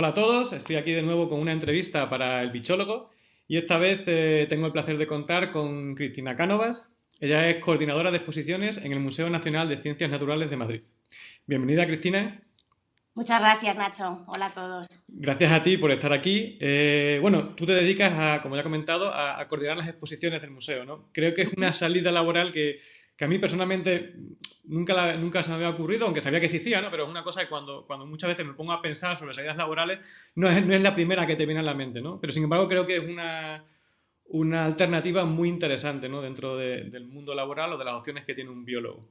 Hola a todos, estoy aquí de nuevo con una entrevista para el bichólogo y esta vez eh, tengo el placer de contar con Cristina Cánovas. Ella es coordinadora de exposiciones en el Museo Nacional de Ciencias Naturales de Madrid. Bienvenida, Cristina. Muchas gracias, Nacho. Hola a todos. Gracias a ti por estar aquí. Eh, bueno, tú te dedicas, a, como ya he comentado, a, a, coordinar las exposiciones del museo, ¿no? Creo que es una salida laboral que, que a mí personalmente nunca, nunca se me había ocurrido, aunque sabía que existía, ¿no? pero es una cosa que cuando, cuando muchas veces me pongo a pensar sobre salidas laborales, no es, no es la primera que te viene a la mente, ¿no? pero sin embargo creo que es una, una alternativa muy interesante ¿no? dentro de, del mundo laboral o de las opciones que tiene un biólogo.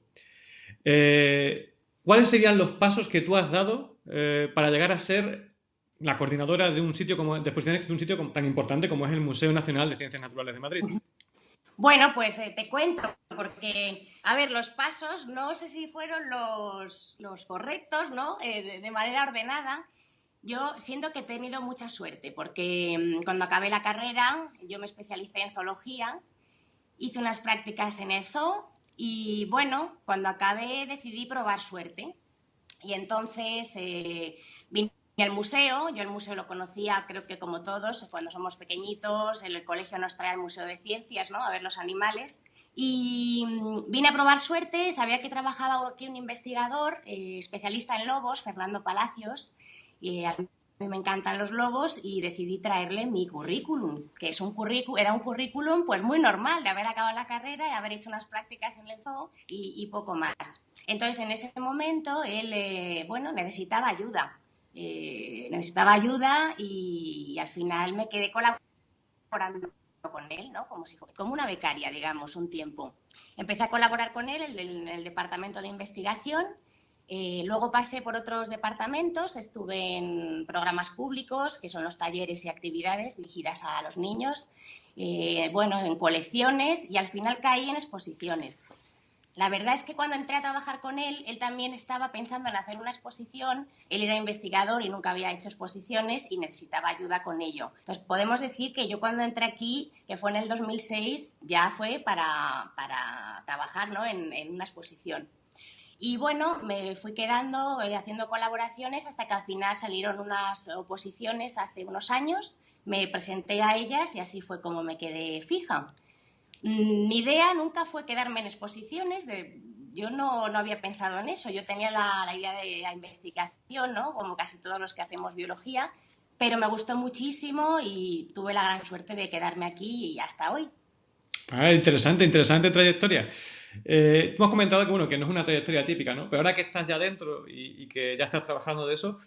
Eh, ¿Cuáles serían los pasos que tú has dado eh, para llegar a ser la coordinadora de un sitio como, de de un sitio tan importante como es el Museo Nacional de Ciencias Naturales de Madrid? Bueno, pues eh, te cuento, porque, a ver, los pasos no sé si fueron los, correctos, ¿no? Eh, de, de, manera ordenada. Yo siento que he tenido mucha suerte, porque mm, cuando acabé la carrera, yo me especialicé en zoología, hice unas prácticas en el zoo y, bueno, cuando acabé decidí probar suerte. Y entonces eh, vine y el museo, yo el museo lo conocía, creo que como todos, cuando somos pequeñitos, en el colegio nos trae al Museo de Ciencias, ¿no? A ver los animales. Y mm, vine a probar suerte, sabía que trabajaba aquí un investigador eh, especialista en lobos, Fernando Palacios, y a mí me encantan los lobos y decidí traerle mi currículum, que es un currículum, era un currículum pues muy normal de haber acabado la carrera y haber hecho unas prácticas en el zoo y, y poco más. Entonces, en ese momento, él, eh, bueno, necesitaba ayuda eh, necesitaba ayuda y, al final me quedé colaborando con él, ¿no? como, una becaria, digamos, un tiempo. Empecé a colaborar con él en el, el, departamento de investigación, eh, luego pasé por otros departamentos, estuve en programas públicos, que son los talleres y actividades dirigidas a los niños, eh, bueno, en colecciones y al final caí en exposiciones. La verdad es que cuando entré a trabajar con él, él también estaba pensando en hacer una exposición, él era investigador y nunca había hecho exposiciones y necesitaba ayuda con ello. Entonces podemos decir que yo cuando entré aquí, que fue en el 2006, ya fue para, para trabajar ¿no? en, en una exposición. Y bueno, me fui quedando eh, haciendo colaboraciones hasta que al final salieron unas oposiciones hace unos años, me presenté a ellas y así fue como me quedé fija. Mi idea nunca fue quedarme en exposiciones, de, yo no, no, había pensado en eso, yo tenía la, idea de la investigación, ¿no? como casi todos los que hacemos biología, pero me gustó muchísimo y tuve la gran suerte de quedarme aquí y hasta hoy. Ah, interesante, interesante trayectoria. Eh, hemos comentado que, bueno, que no es una trayectoria típica, ¿no? pero ahora que estás ya dentro y, y que ya estás trabajando de eso,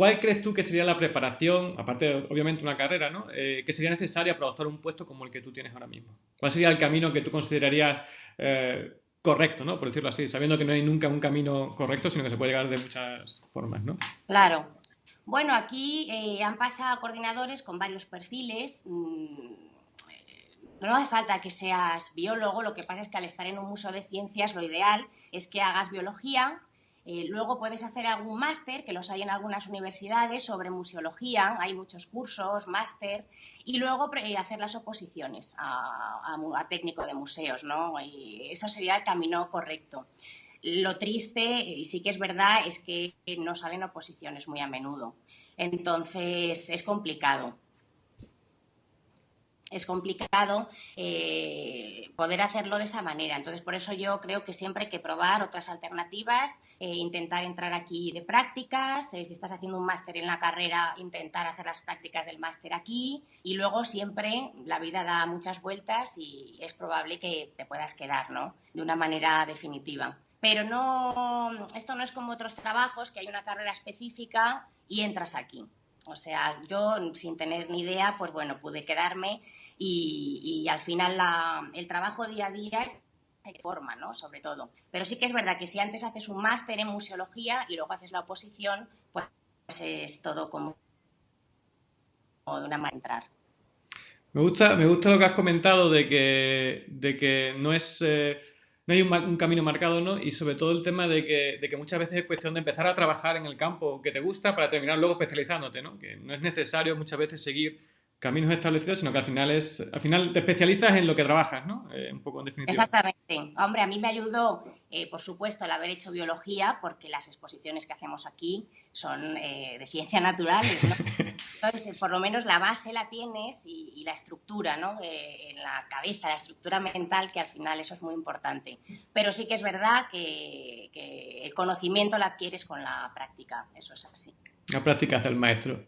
¿Cuál crees tú que sería la preparación, aparte de obviamente una carrera, ¿no? Eh, que sería necesaria para adoptar un puesto como el que tú tienes ahora mismo? ¿Cuál sería el camino que tú considerarías eh, correcto, ¿no? por decirlo así, sabiendo que no hay nunca un camino correcto, sino que se puede llegar de muchas formas? ¿no? Claro. Bueno, aquí eh, han pasado coordinadores con varios perfiles. Mm, no hace falta que seas biólogo, lo que pasa es que al estar en un museo de ciencias lo ideal es que hagas biología, eh, luego puedes hacer algún máster, que los hay en algunas universidades, sobre museología, hay muchos cursos, máster, y luego eh, hacer las oposiciones a, a, a, técnico de museos, ¿no? Y eso sería el camino correcto. Lo triste, y sí que es verdad, es que no salen oposiciones muy a menudo. Entonces, es complicado es complicado eh, poder hacerlo de esa manera. Entonces, por eso yo creo que siempre hay que probar otras alternativas, eh, intentar entrar aquí de prácticas, eh, si estás haciendo un máster en la carrera, intentar hacer las prácticas del máster aquí y luego siempre la vida da muchas vueltas y es probable que te puedas quedar, ¿no? De una manera definitiva. Pero no, esto no es como otros trabajos, que hay una carrera específica y entras aquí. O sea, yo sin tener ni idea, pues bueno, pude quedarme y, y al final la, el trabajo día a día es de forma, ¿no? Sobre todo. Pero sí que es verdad que si antes haces un máster en museología y luego haces la oposición, pues es todo como, como de una manera entrar. Me gusta, me gusta lo que has comentado de que, de que no es... Eh no hay un, un, camino marcado, ¿no? Y sobre todo el tema de que, de que, muchas veces es cuestión de empezar a trabajar en el campo que te gusta para terminar luego especializándote, ¿no? Que no es necesario muchas veces seguir caminos establecidos, sino que al final es, al final te especializas en lo que trabajas, ¿no? Eh, un poco en definitiva. Exactamente. Hombre, a mí me ayudó, eh, por supuesto, el haber hecho biología, porque las exposiciones que hacemos aquí son eh, de ciencia natural. Entonces, por lo menos la base la tienes y, la estructura, ¿no? en la cabeza, la estructura mental, que al final eso es muy importante. Pero sí que es verdad que, el conocimiento lo adquieres con la práctica, eso es así. La práctica hace el maestro.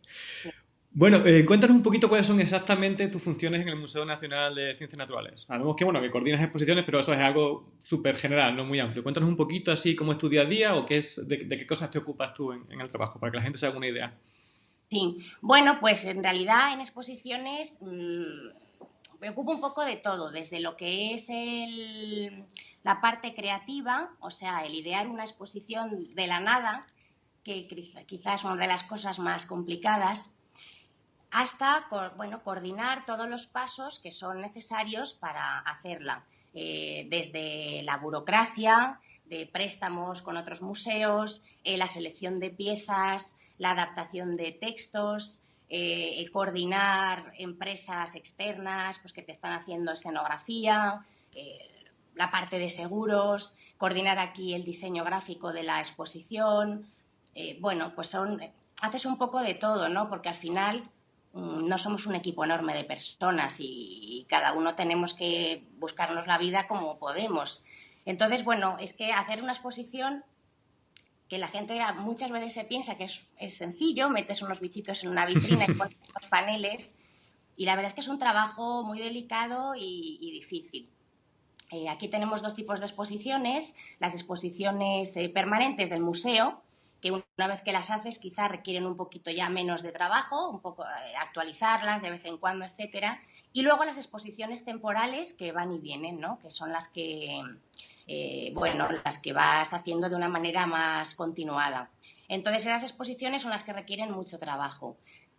Bueno, eh, cuéntanos un poquito cuáles son exactamente tus funciones en el Museo Nacional de Ciencias Naturales. Sabemos que, bueno, que coordinas exposiciones, pero eso es algo súper general, no muy amplio. Cuéntanos un poquito así cómo es tu día a día o qué es, de, qué cosas te ocupas tú en, el trabajo, para que la gente se haga una idea. Sí, bueno, pues en realidad en exposiciones mm, me ocupo un poco de todo, desde lo que es la parte creativa, o sea, el idear una exposición de la nada, que quizás es una de las cosas más complicadas, hasta bueno, coordinar todos los pasos que son necesarios para hacerla, eh, desde la burocracia, de préstamos con otros museos, eh, la selección de piezas, la adaptación de textos, eh, coordinar empresas externas pues, que te están haciendo escenografía, la parte de seguros, coordinar aquí el diseño gráfico de la exposición. bueno, pues son, haces un poco de todo, ¿no? Porque al final no somos un equipo enorme de personas y, cada uno tenemos que buscarnos la vida como podemos. Entonces, bueno, es que hacer una exposición que la gente muchas veces se piensa que es, sencillo, metes unos bichitos en una vitrina y pones unos paneles y la verdad es que es un trabajo muy delicado y, difícil. Eh, aquí tenemos dos tipos de exposiciones, las exposiciones eh, permanentes del museo, que una vez que las haces quizás requieren un poquito ya menos de trabajo, un poco eh, actualizarlas de vez en cuando, etcétera. Y luego las exposiciones temporales que van y vienen, ¿no? Que son las que, eh, bueno, las que vas haciendo de una manera más continuada. Entonces, esas exposiciones son las que requieren mucho trabajo.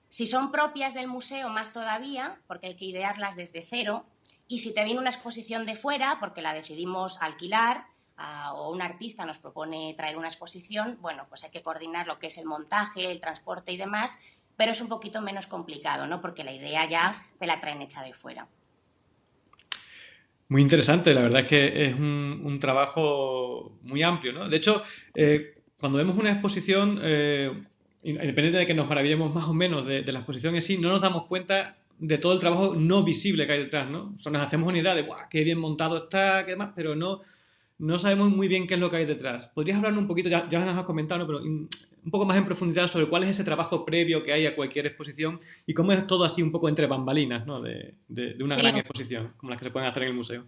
Si son propias del museo, más todavía, porque hay que idearlas desde cero. Y si te viene una exposición de fuera, porque la decidimos alquilar, o un artista nos propone traer una exposición, bueno, pues hay que coordinar lo que es el montaje, el transporte y demás, pero es un poquito menos complicado, ¿no? Porque la idea ya te la traen hecha de fuera. Muy interesante, la verdad es que es un, trabajo muy amplio, ¿no? De hecho, eh, cuando vemos una exposición, eh, independiente de que nos maravillemos más o menos de, la exposición en sí, no nos damos cuenta de todo el trabajo no visible que hay detrás, ¿no? O nos hacemos una idea de, ¡guau, qué bien montado está, qué demás! Pero no, no sabemos muy bien qué es lo que hay detrás. ¿Podrías hablarnos un poquito, ya, ya nos has comentado, pero un poco más en profundidad sobre cuál es ese trabajo previo que hay a cualquier exposición y cómo es todo así un poco entre bambalinas ¿no? de, una gran exposición, como las que se pueden hacer en el museo?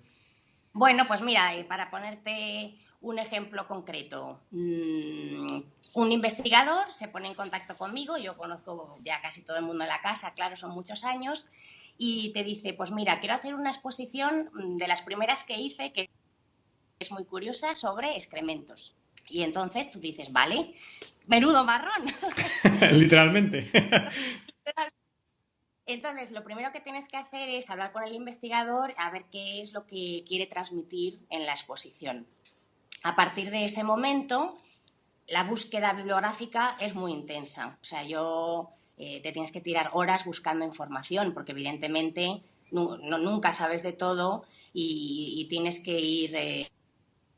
Bueno, pues mira, para ponerte un ejemplo concreto, mm, un investigador se pone en contacto conmigo, yo conozco ya casi todo el mundo en la casa, claro, son muchos años, y te dice, pues mira, quiero hacer una exposición mm, de las primeras que hice, que es muy curiosa sobre excrementos. Y entonces tú dices, vale, menudo marrón. Literalmente. Entonces, lo primero que tienes que hacer es hablar con el investigador a ver qué es lo que quiere transmitir en la exposición. A partir de ese momento, la búsqueda bibliográfica es muy intensa. O sea, yo eh, te tienes que tirar horas buscando información, porque evidentemente nunca sabes de todo y, tienes que ir eh,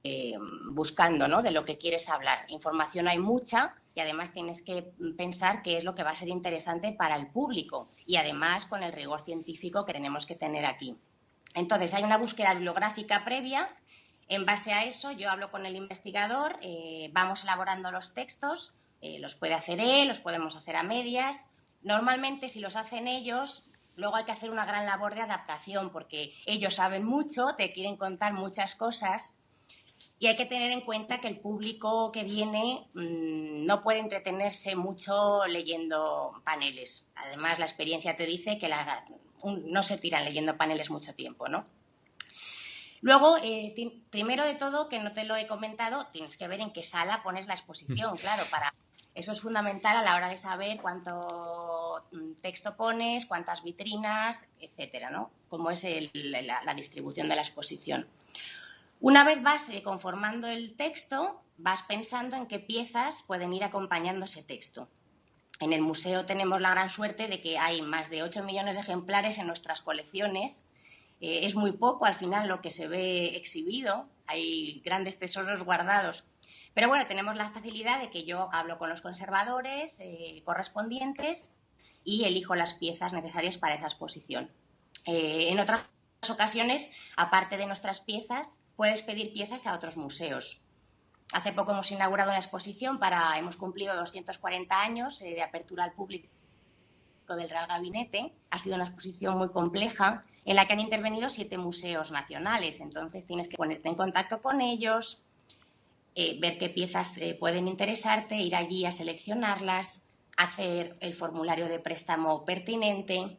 eh, buscando ¿no? de lo que quieres hablar. Información hay mucha y además tienes que pensar qué es lo que va a ser interesante para el público y además con el rigor científico que tenemos que tener aquí. Entonces, hay una búsqueda bibliográfica previa. En base a eso, yo hablo con el investigador, eh, vamos elaborando los textos, eh, los puede hacer él, los podemos hacer a medias. Normalmente, si los hacen ellos, luego hay que hacer una gran labor de adaptación porque ellos saben mucho, te quieren contar muchas cosas y hay que tener en cuenta que el público que viene mm, no puede entretenerse mucho leyendo paneles. Además, la experiencia te dice que no se tiran leyendo paneles mucho tiempo, ¿no? Luego, eh, primero de todo, que no te lo he comentado, tienes que ver en qué sala pones la exposición, claro, para eso es fundamental a la hora de saber cuánto mm, texto pones, cuántas vitrinas, etcétera, ¿no? Cómo es la distribución de la exposición. Una vez vas eh, conformando el texto, vas pensando en qué piezas pueden ir acompañando ese texto. En el museo tenemos la gran suerte de que hay más de 8 millones de ejemplares en nuestras colecciones. Eh, es muy poco al final lo que se ve exhibido, hay grandes tesoros guardados. Pero bueno, tenemos la facilidad de que yo hablo con los conservadores eh, correspondientes y elijo las piezas necesarias para esa exposición. Eh, en otras ocasiones, aparte de nuestras piezas, puedes pedir piezas a otros museos. Hace poco hemos inaugurado una exposición para, hemos cumplido 240 años eh, de apertura al público del Real Gabinete. Ha sido una exposición muy compleja en la que han intervenido siete museos nacionales. Entonces tienes que ponerte en contacto con ellos, eh, ver qué piezas eh, pueden interesarte, ir allí a seleccionarlas, hacer el formulario de préstamo pertinente,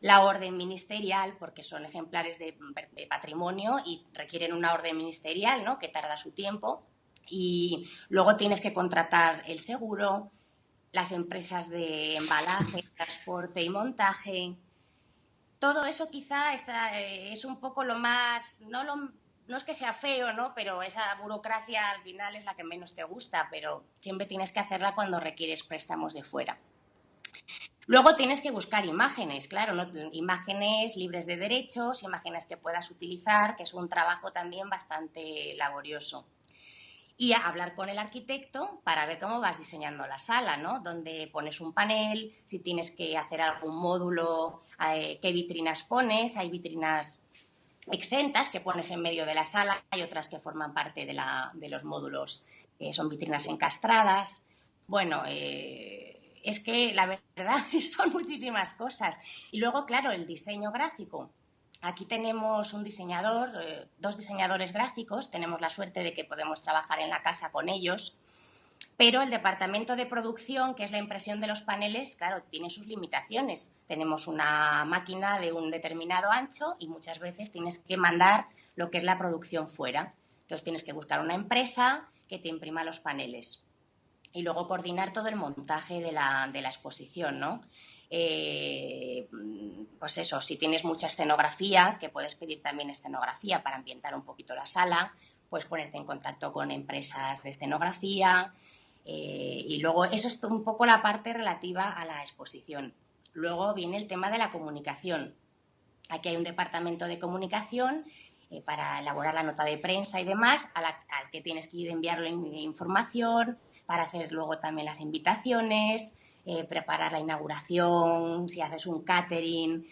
la orden ministerial, porque son ejemplares de, de patrimonio y requieren una orden ministerial, ¿no? que tarda su tiempo y luego tienes que contratar el seguro, las empresas de embalaje, transporte y montaje. Todo eso quizá eh, es un poco lo más, no, no es que sea feo, ¿no? pero esa burocracia al final es la que menos te gusta, pero siempre tienes que hacerla cuando requieres préstamos de fuera. Luego tienes que buscar imágenes, claro, imágenes libres de derechos, imágenes que puedas utilizar, que es un trabajo también bastante laborioso y hablar con el arquitecto para ver cómo vas diseñando la sala, ¿no? Donde pones un panel, si tienes que hacer algún módulo, eh, qué vitrinas pones, hay vitrinas exentas que pones en medio de la sala, hay otras que forman parte de, los módulos, eh, son vitrinas encastradas. Bueno, eh, es que la verdad son muchísimas cosas. Y luego, claro, el diseño gráfico Aquí tenemos un diseñador, eh, dos diseñadores gráficos, tenemos la suerte de que podemos trabajar en la casa con ellos, pero el departamento de producción, que es la impresión de los paneles, claro, tiene sus limitaciones. Tenemos una máquina de un determinado ancho y muchas veces tienes que mandar lo que es la producción fuera. Entonces tienes que buscar una empresa que te imprima los paneles y luego coordinar todo el montaje de la, de la exposición, ¿no? Eh, pues eso, si tienes mucha escenografía, que puedes pedir también escenografía para ambientar un poquito la sala, puedes ponerte en contacto con empresas de escenografía eh, y luego eso es un poco la parte relativa a la exposición. Luego viene el tema de la comunicación. Aquí hay un departamento de comunicación eh, para elaborar la nota de prensa y demás, al que tienes que ir a enviarle información, para hacer luego también las invitaciones, eh, preparar la inauguración, si haces un catering.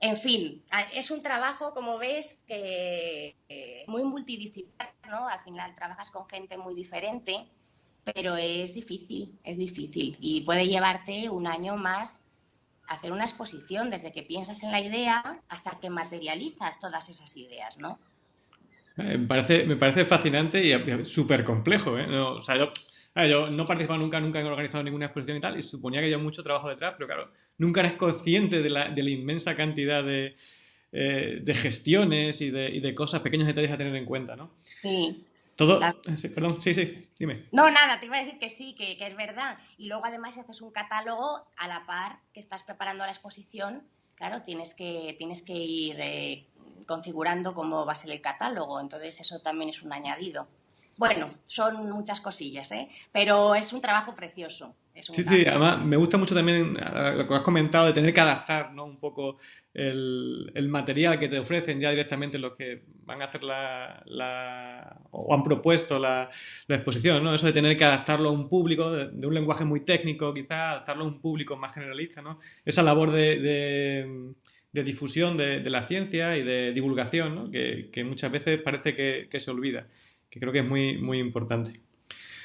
En fin, es un trabajo, como ves, que eh, muy multidisciplinar, ¿no? Al final trabajas con gente muy diferente, pero es difícil, es difícil. Y puede llevarte un año más hacer una exposición, desde que piensas en la idea hasta que materializas todas esas ideas, ¿no? Me parece, me parece fascinante y súper complejo, ¿eh? o sea, yo no he participado nunca, nunca he organizado ninguna exposición y tal, y suponía que había mucho trabajo detrás, pero claro, nunca eres consciente de la, de la inmensa cantidad de, eh, de gestiones y de, y de, cosas, pequeños detalles a tener en cuenta, ¿no? Sí. Todo, perdón, sí, sí, dime. No, nada, te iba a decir que sí, que, que, es verdad. Y luego además si haces un catálogo a la par que estás preparando la exposición, claro, tienes que, tienes que ir eh, configurando cómo va a ser el catálogo, entonces eso también es un añadido. Bueno, son muchas cosillas, ¿eh? pero es un trabajo precioso. sí, sí, además me gusta mucho también lo que has comentado de tener que adaptar ¿no? un poco el, material que te ofrecen ya directamente los que van a hacer la, o han propuesto la, exposición, ¿no? Eso de tener que adaptarlo a un público, de, un lenguaje muy técnico, quizás adaptarlo a un público más generalista, ¿no? Esa labor de, difusión de, la ciencia y de divulgación, ¿no? que, muchas veces parece que se olvida que creo que es muy, muy importante.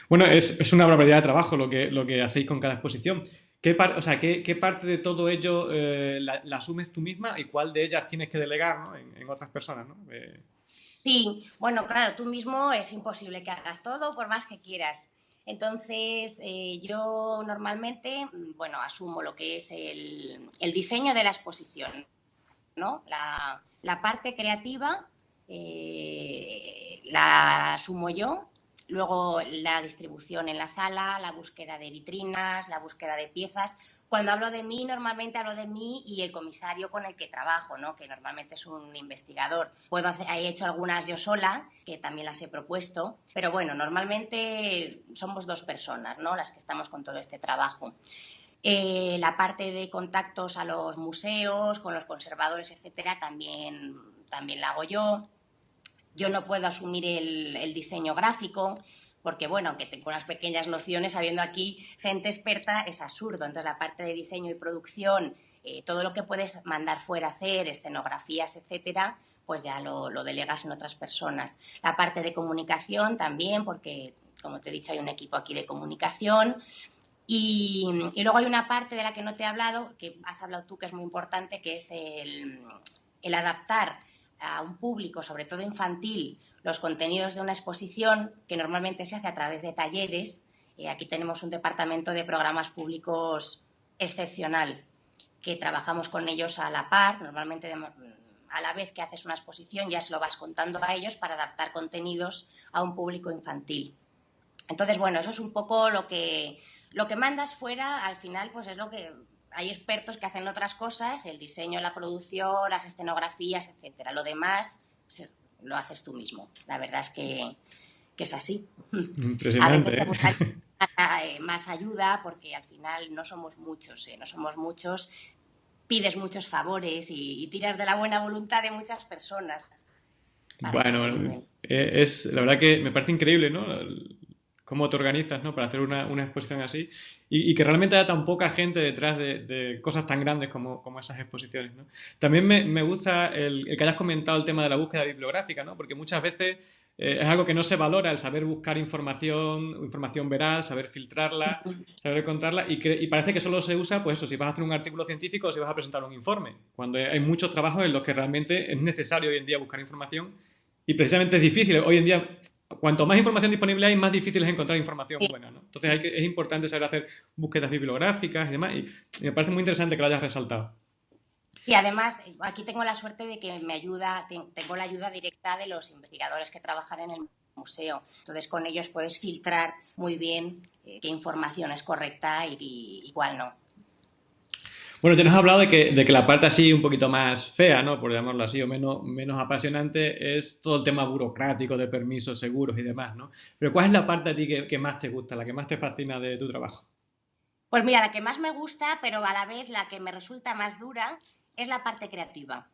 Bueno, es, una barbaridad de trabajo lo que, lo que hacéis con cada exposición. ¿Qué, o sea, ¿qué, parte de todo ello eh, la, asumes tú misma y cuál de ellas tienes que delegar en, otras personas? ¿no? Eh, sí, bueno, claro, tú mismo es imposible que hagas todo por más que quieras. Entonces, eh, yo normalmente, bueno, asumo lo que es el, el diseño de la exposición, ¿no? La, la parte creativa eh, la asumo yo. Luego la distribución en la sala, la búsqueda de vitrinas, la búsqueda de piezas. Cuando hablo de mí, normalmente hablo de mí y el comisario con el que trabajo, ¿no? que normalmente es un investigador. Puedo hacer, he hecho algunas yo sola, que también las he propuesto, pero bueno, normalmente somos dos personas ¿no? las que estamos con todo este trabajo. Eh, la parte de contactos a los museos, con los conservadores, etcétera, también, también la hago yo. Yo no puedo asumir el, diseño gráfico, porque bueno, aunque tengo unas pequeñas nociones, habiendo aquí gente experta, es absurdo. Entonces la parte de diseño y producción, eh, todo lo que puedes mandar fuera a hacer, escenografías, etcétera, pues ya lo, delegas en otras personas. La parte de comunicación también, porque como te he dicho, hay un equipo aquí de comunicación. Y, luego hay una parte de la que no te he hablado, que has hablado tú, que es muy importante, que es el adaptar a un público, sobre todo infantil, los contenidos de una exposición que normalmente se hace a través de talleres. Eh, aquí tenemos un departamento de programas públicos excepcional, que trabajamos con ellos a la par, normalmente a la vez que haces una exposición ya se lo vas contando a ellos para adaptar contenidos a un público infantil. Entonces, bueno, eso es un poco lo que, lo que mandas fuera, al final, pues es lo que hay expertos que hacen otras cosas, el diseño, la producción, las escenografías, etcétera. Lo demás lo haces tú mismo. La verdad es que, es así. Impresionante. A veces ¿eh? Eh, más ayuda porque al final no somos muchos, ¿eh? no somos muchos. Pides muchos favores y, tiras de la buena voluntad de muchas personas. Bueno, es la verdad que me parece increíble, ¿no? Cómo te organizas ¿no? para hacer una, una exposición así y, y, que realmente haya tan poca gente detrás de, de cosas tan grandes como, como esas exposiciones. ¿no? También me, me gusta el, el, que hayas comentado el tema de la búsqueda bibliográfica, ¿no? porque muchas veces eh, es algo que no se valora, el saber buscar información, información veraz, saber filtrarla, saber encontrarla y, y, parece que solo se usa, pues eso, si vas a hacer un artículo científico o si vas a presentar un informe, cuando hay muchos trabajos en los que realmente es necesario hoy en día buscar información y precisamente es difícil. Hoy en día cuanto más información disponible hay, más difícil es encontrar información buena. ¿no? Entonces hay que, es importante saber hacer búsquedas bibliográficas y demás. Y, me parece muy interesante que lo hayas resaltado. Y además, aquí tengo la suerte de que me ayuda, tengo la ayuda directa de los investigadores que trabajan en el museo. Entonces, con ellos puedes filtrar muy bien eh, qué información es correcta y, y cuál no. Bueno, te nos has hablado de que, de que, la parte así un poquito más fea, ¿no? Por llamarlo así, o menos, menos apasionante, es todo el tema burocrático de permisos, seguros y demás, ¿no? Pero ¿cuál es la parte a ti que, que, más te gusta, la que más te fascina de tu trabajo? Pues mira, la que más me gusta, pero a la vez la que me resulta más dura, es la parte creativa.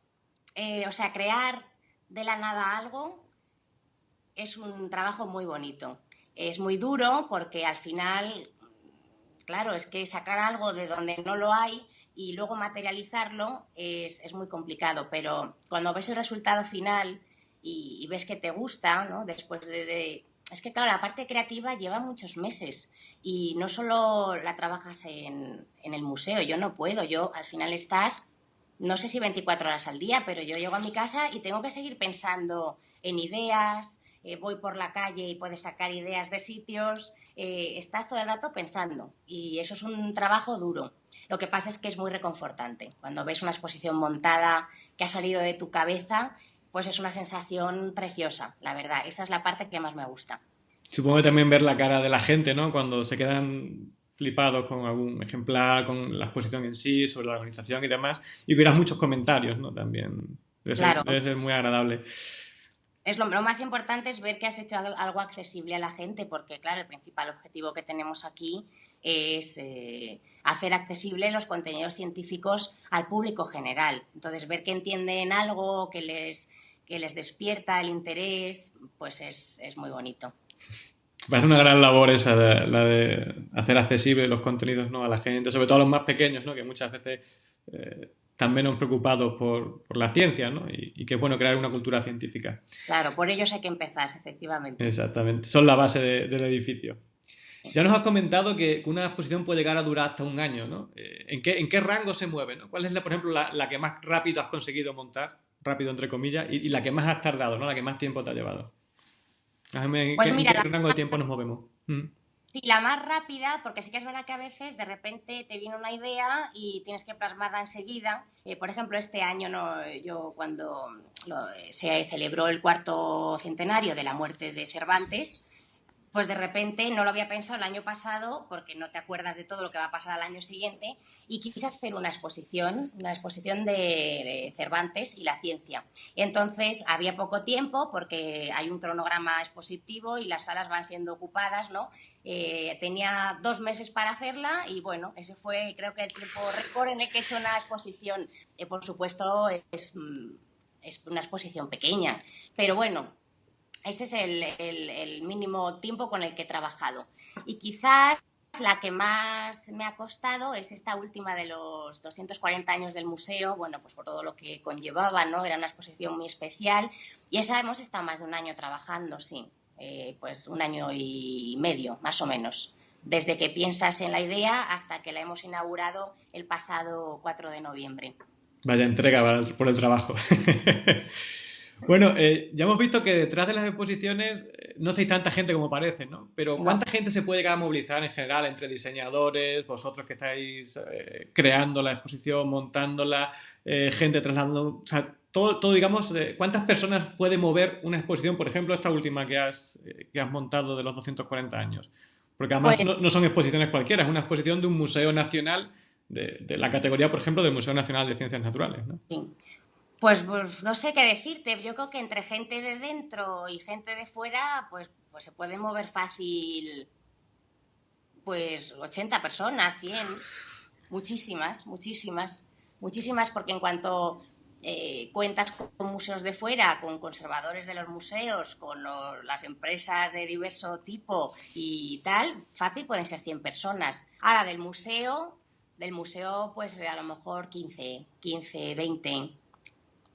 Eh, o sea, crear de la nada algo es un trabajo muy bonito. Es muy duro porque al final, claro, es que sacar algo de donde no lo hay y luego materializarlo es, es, muy complicado, pero cuando ves el resultado final y, y ves que te gusta, ¿no? después de, de, Es que, claro, la parte creativa lleva muchos meses y no solo la trabajas en, en el museo, yo no puedo, yo al final estás, no sé si 24 horas al día, pero yo llego a mi casa y tengo que seguir pensando en ideas, eh, voy por la calle y puedes sacar ideas de sitios, eh, estás todo el rato pensando y eso es un trabajo duro. Lo que pasa es que es muy reconfortante. Cuando ves una exposición montada que ha salido de tu cabeza, pues es una sensación preciosa, la verdad. Esa es la parte que más me gusta. Supongo que también ver la cara de la gente, ¿no? Cuando se quedan flipados con algún ejemplar, con la exposición en sí, sobre la organización y demás, y verás muchos comentarios, ¿no? También debe ser, claro. debe ser muy agradable es lo, más importante es ver que has hecho algo accesible a la gente, porque claro, el principal objetivo que tenemos aquí es eh, hacer accesible los contenidos científicos al público general. Entonces, ver que entienden algo, que les, que les despierta el interés, pues es, es muy bonito. Parece una gran labor esa, la de hacer accesible los contenidos ¿no? a la gente, sobre todo a los más pequeños, ¿no? que muchas veces eh, están menos preocupados por, por la ciencia, ¿no? Y, y, que es bueno crear una cultura científica. Claro, por ellos hay que empezar, efectivamente. Exactamente, son la base de, del edificio. Ya nos has comentado que una exposición puede llegar a durar hasta un año, ¿no? Eh, ¿En qué, en qué rango se mueve, ¿no? ¿Cuál es, la, por ejemplo, la, la, que más rápido has conseguido montar? Rápido, entre comillas, y, y, la que más has tardado, ¿no? La que más tiempo te ha llevado. ¿En, pues qué, mira, ¿en qué rango de tiempo nos movemos? ¿Mm? Sí, la más rápida, porque sí que es verdad que a veces de repente te viene una idea y tienes que plasmarla enseguida. Eh, por ejemplo, este año no, yo cuando lo, se celebró el cuarto centenario de la muerte de Cervantes, pues de repente no lo había pensado el año pasado porque no te acuerdas de todo lo que va a pasar al año siguiente y quise hacer una exposición, una exposición de, Cervantes y la ciencia. Entonces había poco tiempo porque hay un cronograma expositivo y las salas van siendo ocupadas, ¿no? Eh, tenía dos meses para hacerla y bueno, ese fue creo que el tiempo récord en el que he hecho una exposición. Eh, por supuesto, es, mm, es, una exposición pequeña, pero bueno, ese es el, el mínimo tiempo con el que he trabajado. Y quizás la que más me ha costado es esta última de los 240 años del museo, bueno, pues por todo lo que conllevaba, ¿no? Era una exposición muy especial y esa hemos estado más de un año trabajando, sí, eh, pues un año y medio, más o menos, desde que piensas en la idea hasta que la hemos inaugurado el pasado 4 de noviembre. Vaya entrega por el trabajo. Bueno, eh, ya hemos visto que detrás de las exposiciones eh, no hay tanta gente como parece, ¿no? Pero ¿cuánta gente se puede llegar a movilizar en general entre diseñadores, vosotros que estáis eh, creando la exposición, montándola, gente trasladando, o sea, todo, todo digamos, ¿cuántas personas puede mover una exposición, por ejemplo, esta última que has, que has montado de los 240 años? Porque además no, son exposiciones cualquiera, es una exposición de un museo nacional de, de, la categoría, por ejemplo, del Museo Nacional de Ciencias Naturales, ¿no? Sí. Pues, pues, no sé qué decirte. Yo creo que entre gente de dentro y gente de fuera, pues, pues se puede mover fácil, pues 80 personas, 100, muchísimas, muchísimas, muchísimas, porque en cuanto eh, cuentas con museos de fuera, con conservadores de los museos, con las empresas de diverso tipo y tal, fácil pueden ser 100 personas. Ahora, del museo, del museo, pues a lo mejor 15, 15, 20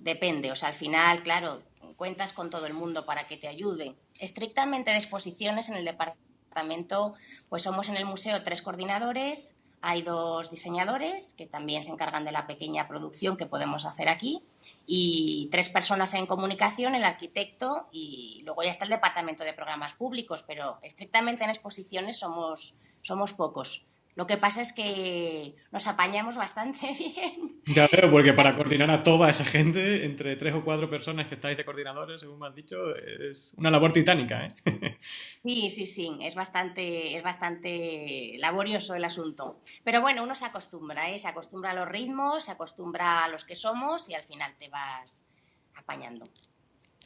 depende, o sea, al final, claro, cuentas con todo el mundo para que te ayude. Estrictamente de exposiciones en el departamento, pues somos en el museo tres coordinadores, hay dos diseñadores que también se encargan de la pequeña producción que podemos hacer aquí y tres personas en comunicación, el arquitecto y luego ya está el departamento de programas públicos, pero estrictamente en exposiciones somos, somos pocos. Lo que pasa es que nos apañamos bastante bien. Ya veo, porque para coordinar a toda esa gente, entre tres o cuatro personas que estáis de coordinadores, según me has dicho, es una labor titánica, ¿eh? Sí, sí, sí, es bastante, es bastante laborioso el asunto. Pero bueno, uno se acostumbra, ¿eh? Se acostumbra a los ritmos, se acostumbra a los que somos y al final te vas apañando.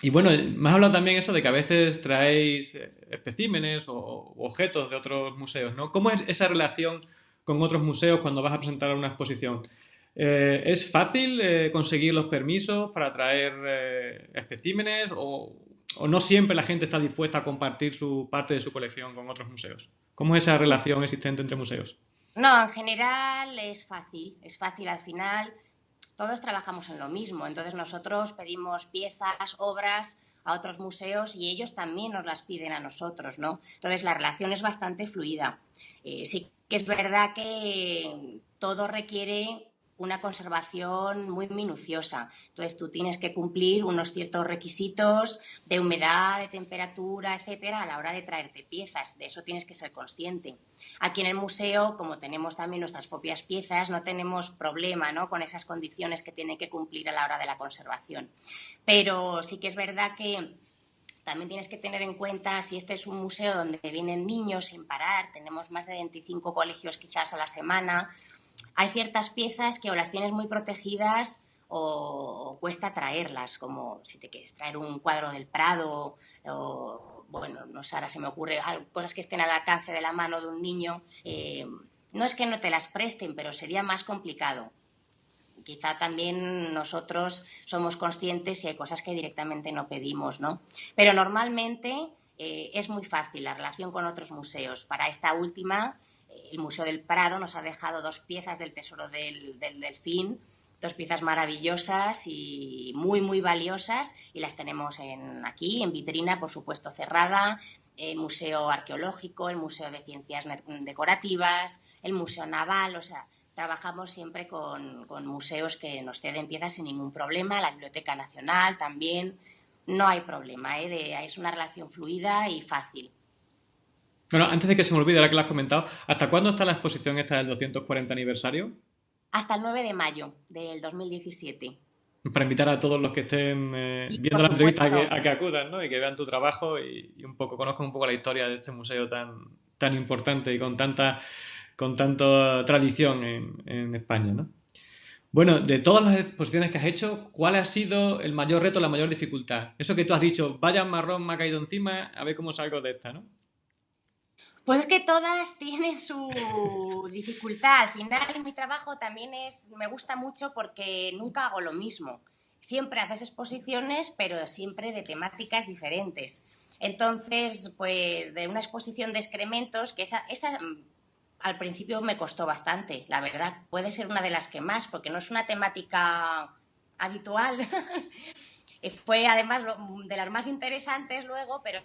Y bueno, me has hablado también eso de que a veces traéis eh, especímenes o objetos de otros museos, ¿no? ¿Cómo es esa relación con otros museos cuando vas a presentar una exposición? Eh, ¿Es fácil eh, conseguir los permisos para traer especímenes o, o, no siempre la gente está dispuesta a compartir su parte de su colección con otros museos? ¿Cómo es esa relación existente entre museos? No, en general es fácil, es fácil al final todos trabajamos en lo mismo. Entonces nosotros pedimos piezas, obras a otros museos y ellos también nos las piden a nosotros, ¿no? Entonces la relación es bastante fluida. Eh, sí que es verdad que todo requiere una conservación muy minuciosa. Entonces tú tienes que cumplir unos ciertos requisitos de humedad, de temperatura, etcétera, a la hora de traerte piezas. De eso tienes que ser consciente. Aquí en el museo, como tenemos también nuestras propias piezas, no tenemos problema ¿no? con esas condiciones que tienen que cumplir a la hora de la conservación. Pero sí que es verdad que también tienes que tener en cuenta si este es un museo donde vienen niños sin parar, tenemos más de 25 colegios quizás a la semana, hay ciertas piezas que o las tienes muy protegidas o, cuesta traerlas, como si te quieres traer un cuadro del Prado o, bueno, no sé, ahora se me ocurre cosas que estén al alcance de la mano de un niño. Eh, no es que no te las presten, pero sería más complicado. Quizá también nosotros somos conscientes y hay cosas que directamente no pedimos, ¿no? Pero normalmente eh, es muy fácil la relación con otros museos. Para esta última el Museo del Prado nos ha dejado dos piezas del Tesoro del, Delfín, dos piezas maravillosas y muy, muy valiosas y las tenemos en, aquí, en vitrina, por supuesto, cerrada, el Museo Arqueológico, el Museo de Ciencias Decorativas, el Museo Naval, o sea, trabajamos siempre con, museos que nos ceden piezas sin ningún problema, la Biblioteca Nacional también, no hay problema, ¿eh? es una relación fluida y fácil. Bueno, antes de que se me olvide, ahora que lo has comentado, ¿hasta cuándo está la exposición esta del 240 aniversario? Hasta el 9 de mayo del 2017. Para invitar a todos los que estén eh, viendo la entrevista a que, acudan ¿no? y que vean tu trabajo y, un poco conozcan un poco la historia de este museo tan, tan importante y con tanta, con tanta tradición en, en España. ¿no? Bueno, de todas las exposiciones que has hecho, ¿cuál ha sido el mayor reto, la mayor dificultad? Eso que tú has dicho, vaya marrón me ha caído encima, a ver cómo salgo de esta, ¿no? Pues es que todas tienen su dificultad. Al final mi trabajo también es, me gusta mucho porque nunca hago lo mismo. Siempre haces exposiciones, pero siempre de temáticas diferentes. Entonces, pues de una exposición de excrementos, que esa, esa mm, al principio me costó bastante, la verdad. Puede ser una de las que más, porque no es una temática habitual. Fue además de las más interesantes luego, pero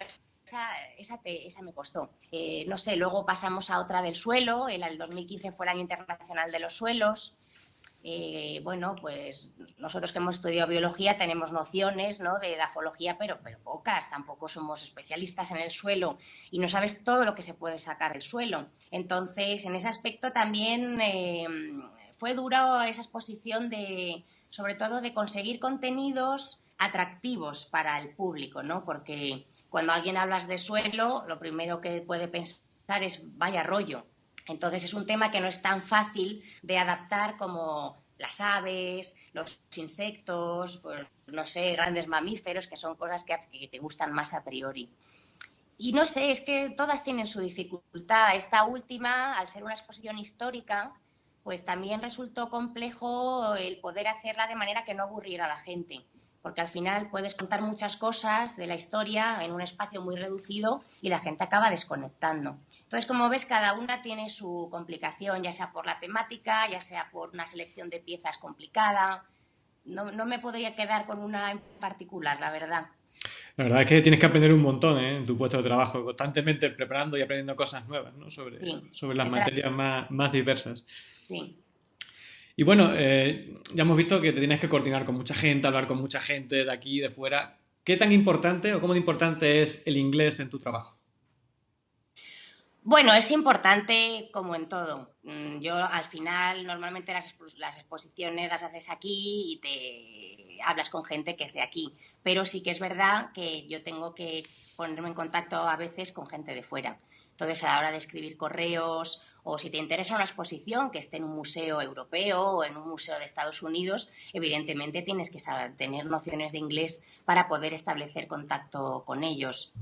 esa, esa, me costó. Eh, no sé, luego pasamos a otra del suelo, el, el 2015 fue el año internacional de los suelos. Eh, bueno, pues nosotros que hemos estudiado biología tenemos nociones ¿no? de edafología, pero, pero pocas, tampoco somos especialistas en el suelo y no sabes todo lo que se puede sacar del suelo. Entonces, en ese aspecto también eh, fue duro esa exposición de, sobre todo, de conseguir contenidos atractivos para el público, ¿no? Porque cuando alguien hablas de suelo, lo primero que puede pensar es vaya rollo. Entonces es un tema que no es tan fácil de adaptar como las aves, los insectos, pues, no sé, grandes mamíferos, que son cosas que, te gustan más a priori. Y no sé, es que todas tienen su dificultad. Esta última, al ser una exposición histórica, pues también resultó complejo el poder hacerla de manera que no aburriera a la gente porque al final puedes contar muchas cosas de la historia en un espacio muy reducido y la gente acaba desconectando. Entonces, como ves, cada una tiene su complicación, ya sea por la temática, ya sea por una selección de piezas complicada. No, me podría quedar con una en particular, la verdad. La verdad es que tienes que aprender un montón ¿eh? en tu puesto de trabajo, constantemente preparando y aprendiendo cosas nuevas ¿no? sobre, sobre las materias más, más diversas. Sí. Y bueno, eh, ya hemos visto que te tienes que coordinar con mucha gente, hablar con mucha gente de aquí, de fuera. ¿Qué tan importante o cómo de importante es el inglés en tu trabajo? Bueno, es importante como en todo. Mm, yo al final normalmente las, las, exposiciones las haces aquí y te hablas con gente que es de aquí, pero sí que es verdad que yo tengo que ponerme en contacto a veces con gente de fuera. Entonces, a la hora de escribir correos o si te interesa una exposición que esté en un museo europeo o en un museo de Estados Unidos, evidentemente tienes que saber, tener nociones de inglés para poder establecer contacto con ellos.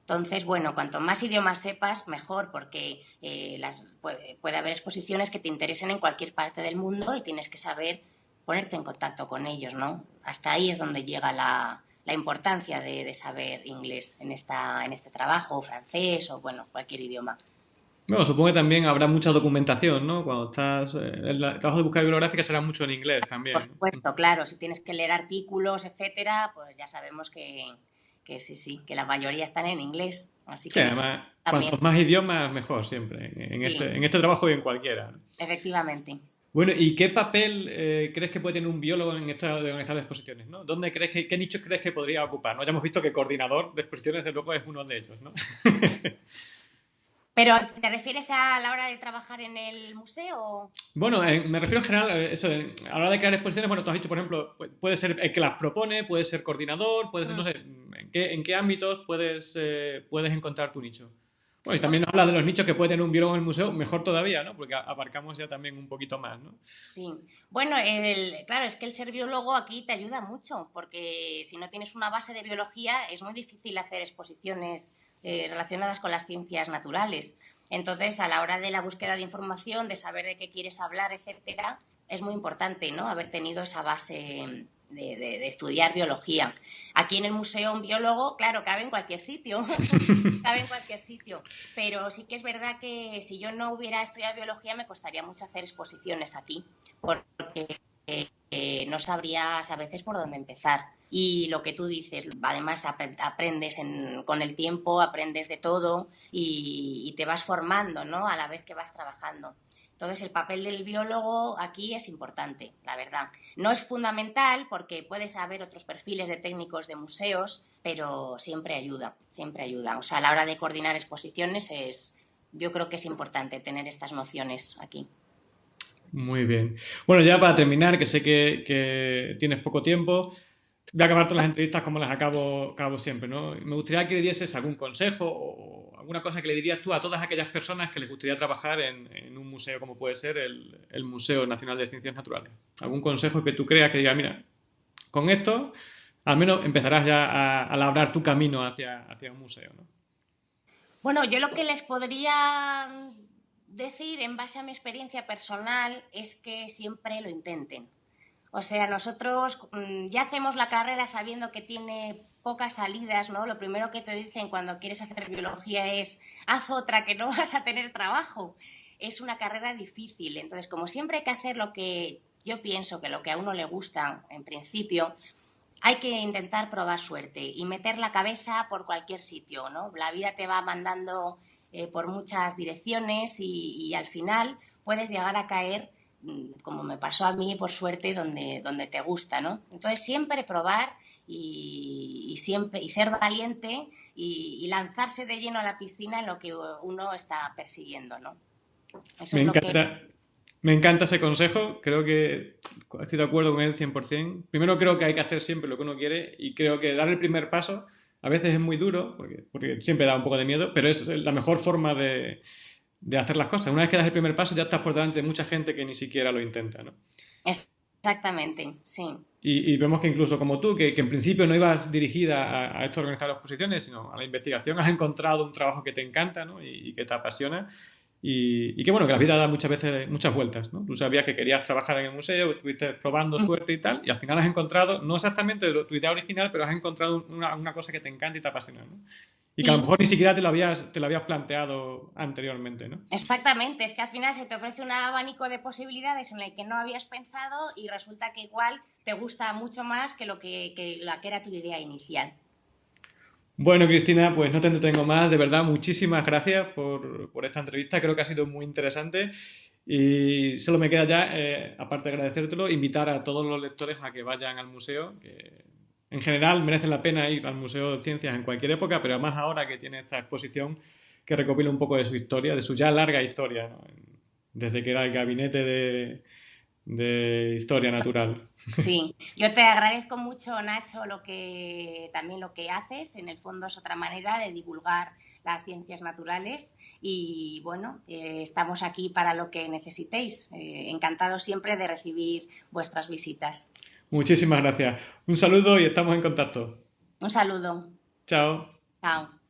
Entonces, bueno, cuanto más idiomas sepas, mejor, porque eh, puede, haber exposiciones que te interesen en cualquier parte del mundo y tienes que saber ponerte en contacto con ellos, ¿no? Hasta ahí es donde llega la, importancia de, saber inglés en, esta, en este trabajo, francés o, bueno, cualquier idioma. Bueno, supongo que también habrá mucha documentación, ¿no? Cuando estás. Eh, el trabajo de búsqueda bibliográfica será mucho en inglés también. Por supuesto, claro. Si tienes que leer artículos, etcétera, pues ya sabemos que, sí, sí, que la mayoría están en inglés. Así que. además, cuantos más idiomas, mejor siempre. En, este, en este trabajo y en cualquiera. Efectivamente. Bueno, ¿y qué papel eh, crees que puede tener un biólogo en esto de organizar exposiciones? ¿no? ¿Dónde crees que, ¿Qué nichos crees que podría ocupar? ¿no? Ya hemos visto que coordinador de exposiciones, de luego, es uno de ellos, ¿no? Pero, ¿te refieres a la hora de trabajar en el museo? Bueno, eh, me refiero en general a eso, a la hora de crear exposiciones, bueno, tú has dicho, por ejemplo, puede ser el que las propone, puede ser coordinador, puede ser, no mm. sé, ¿en qué, en qué ámbitos puedes, eh, puedes encontrar tu nicho? Bueno, y también nos habla de los nichos que puede tener un biólogo en el museo, mejor todavía, ¿no? Porque abarcamos ya también un poquito más, ¿no? Sí. Bueno, el, claro, es que el ser biólogo aquí te ayuda mucho, porque si no tienes una base de biología es muy difícil hacer exposiciones eh, relacionadas con las ciencias naturales. Entonces, a la hora de la búsqueda de información, de saber de qué quieres hablar, etcétera, es muy importante ¿no? haber tenido esa base de, estudiar biología. Aquí en el museo un biólogo, claro, cabe en cualquier sitio, cabe en cualquier sitio, pero sí que es verdad que si yo no hubiera estudiado biología me costaría mucho hacer exposiciones aquí, porque eh, no sabrías a veces por dónde empezar. Y lo que tú dices, además aprendes con el tiempo, aprendes de todo y, te vas formando ¿no? a la vez que vas trabajando. Entonces el papel del biólogo aquí es importante, la verdad. No es fundamental porque puedes haber otros perfiles de técnicos de museos, pero siempre ayuda, siempre ayuda. O sea, a la hora de coordinar exposiciones es, yo creo que es importante tener estas nociones aquí. Muy bien. Bueno, ya para terminar, que sé que tienes poco tiempo, voy a acabar todas las entrevistas como las acabo, acabo siempre, ¿no? Me gustaría que le dieses algún consejo o alguna cosa que le dirías tú a todas aquellas personas que les gustaría trabajar en, un museo como puede ser el, Museo Nacional de Ciencias Naturales. Algún consejo que tú creas que diga, mira, con esto al menos empezarás ya a, a labrar tu camino hacia, hacia un museo, ¿no? Bueno, yo lo que les podría decir en base a mi experiencia personal es que siempre lo intenten. O sea, nosotros mm, ya hacemos la carrera sabiendo que tiene pocas salidas, ¿no? Lo primero que te dicen cuando quieres hacer biología es haz otra que no vas a tener trabajo. Es una carrera difícil. Entonces, como siempre hay que hacer lo que yo pienso que lo que a uno le gusta en principio, hay que intentar probar suerte y meter la cabeza por cualquier sitio, ¿no? La vida te va mandando eh, por muchas direcciones y, al final puedes llegar a caer, mm, como me pasó a mí, por suerte, donde, donde te gusta, ¿no? Entonces siempre probar y, siempre, y ser valiente y, lanzarse de lleno a la piscina en lo que uno está persiguiendo, ¿no? me encanta. Me encanta ese consejo, creo que estoy de acuerdo con él 100%. Primero creo que hay que hacer siempre lo que uno quiere y creo que dar el primer paso a veces es muy duro, porque, porque siempre da un poco de miedo, pero es la mejor forma de, de, hacer las cosas. Una vez que das el primer paso ya estás por delante de mucha gente que ni siquiera lo intenta. ¿no? Exactamente, sí. Y, vemos que incluso como tú, que, en principio no ibas dirigida a, esto de organizar exposiciones, sino a la investigación, has encontrado un trabajo que te encanta ¿no? y, y que te apasiona y, qué bueno, que la vida da muchas veces muchas vueltas, ¿no? Tú sabías que querías trabajar en el museo, estuviste probando suerte y tal, y al final has encontrado, no exactamente tu idea original, pero has encontrado una, cosa que te encanta y te apasiona, ¿no? Y que a lo mejor ni siquiera te lo, habías, te lo habías planteado anteriormente, ¿no? Exactamente, es que al final se te ofrece un abanico de posibilidades en el que no habías pensado y resulta que igual te gusta mucho más que lo que, que, la que era tu idea inicial. Bueno, Cristina, pues no te entretengo más. De verdad, muchísimas gracias por, esta entrevista. Creo que ha sido muy interesante. Y solo me queda ya, eh, aparte de agradecértelo, invitar a todos los lectores a que vayan al museo, que en general merece la pena ir al Museo de Ciencias en cualquier época, pero además ahora que tiene esta exposición que recopila un poco de su historia, de su ya larga historia, desde que era el gabinete de, de historia natural. Sí, yo te agradezco mucho, Nacho, lo que también lo que haces. En el fondo es otra manera de divulgar las ciencias naturales y bueno, eh, estamos aquí para lo que necesitéis. Eh, encantado siempre de recibir vuestras visitas. Muchísimas gracias. Un saludo y estamos en contacto. Un saludo. Chao. Chao.